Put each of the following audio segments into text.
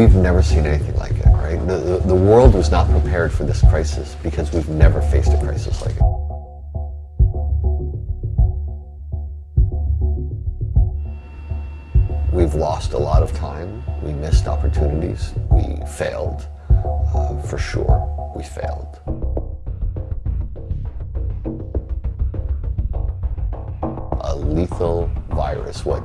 We've never seen anything like it, right? The, the, the world was not prepared for this crisis because we've never faced a crisis like it. We've lost a lot of time. We missed opportunities. We failed. Uh, for sure, we failed. A lethal virus, what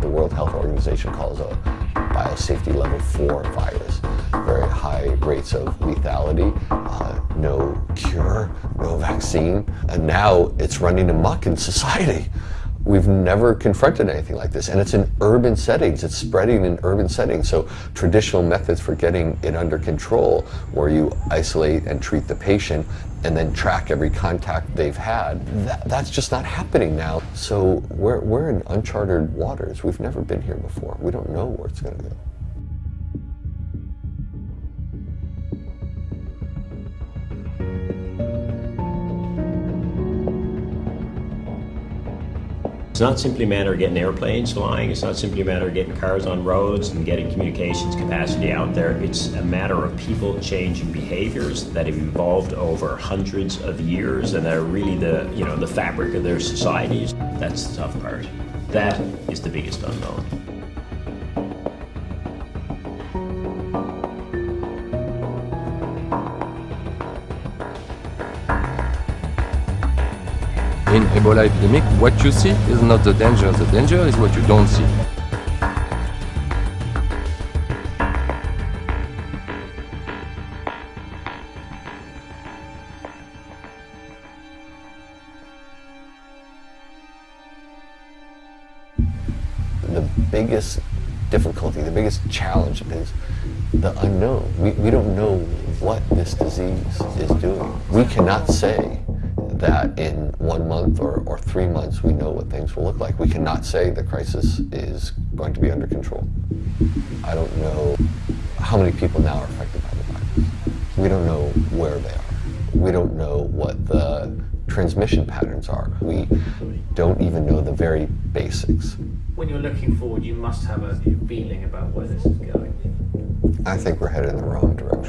the World Health Organization calls a biosafety level 4 virus. Very high rates of lethality, uh, no cure, no vaccine, and now it's running amok in society. We've never confronted anything like this, and it's in urban settings. It's spreading in urban settings. So traditional methods for getting it under control, where you isolate and treat the patient and then track every contact they've had, that, that's just not happening now. So we're, we're in uncharted waters. We've never been here before. We don't know where it's going to go. It's not simply a matter of getting airplanes flying, it's not simply a matter of getting cars on roads and getting communications capacity out there. It's a matter of people changing behaviors that have evolved over hundreds of years and that are really the, you know, the fabric of their societies. That's the tough part. That is the biggest unknown. In Ebola epidemic, what you see is not the danger, the danger is what you don't see. The biggest difficulty, the biggest challenge is the unknown. We, we don't know what this disease is doing. We cannot say that in one month or, or three months we know what things will look like. We cannot say the crisis is going to be under control. I don't know how many people now are affected by the virus. We don't know where they are. We don't know what the transmission patterns are. We don't even know the very basics. When you're looking forward, you must have a feeling about where this is going. I think we're headed in the wrong direction.